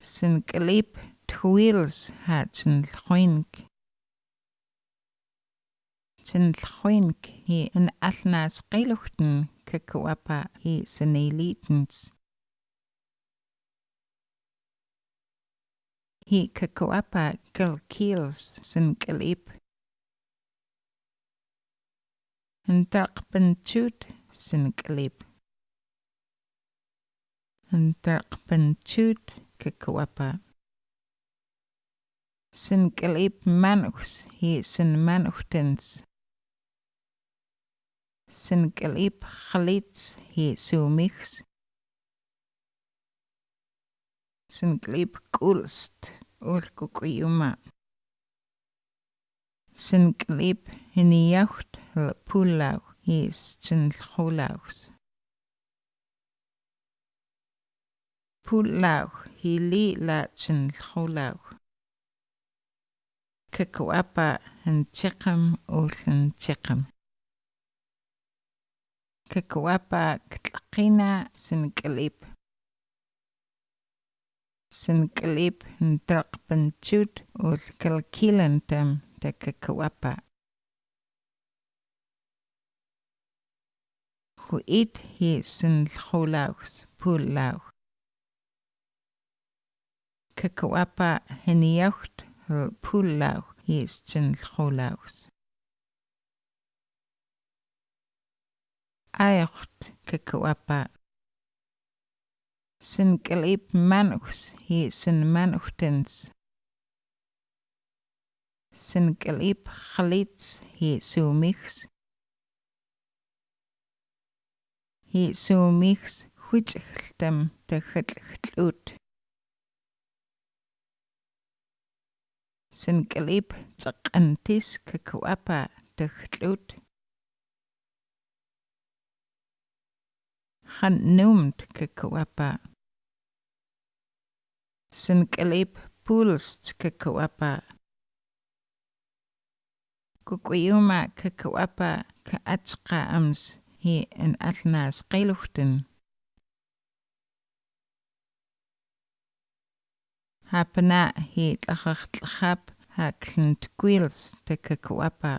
Sinqlip twils hatsin tlhuink. Sin tlhuink hi an alnas qiluhtin kakuapa hi sinilitins. Hi kakuapa sin sinqlip. En taqpantut sinqlip. An taqpantut sinqlip. Kekuapa. Sink'alip manux hi sinmanuxtens. Sink'alip xalitz hi sumix. Sink'alip k'ulst ulkuk'uyuma. Sink'alip hiniyaut pulau hi chinlhulaus. Pulau hi hili la chin kholaw kakwapa han chiqam ulhan chiqam kakwapa ktlaqina sin kalip sin kalip han traqpan chut ul kalkilan tam ta kakwapa huit hi sin kholaws pulaw kakuapa heniauht pullauh hiistsinlhulauhs aioht kakuapa sinkalip manuhs hiisin manuhtens sinkalip khalits hiisumihs hiisumihs huichhltam tajatlhtl'ut zijn klip zak en tis kwapa de gloed. Genoemd pulst kwapa. Kukwiuma kwapa kaatska ams hier in Atlas geluchten. hapna hi tlachaqtlachap hakln tkwils tekakwapa.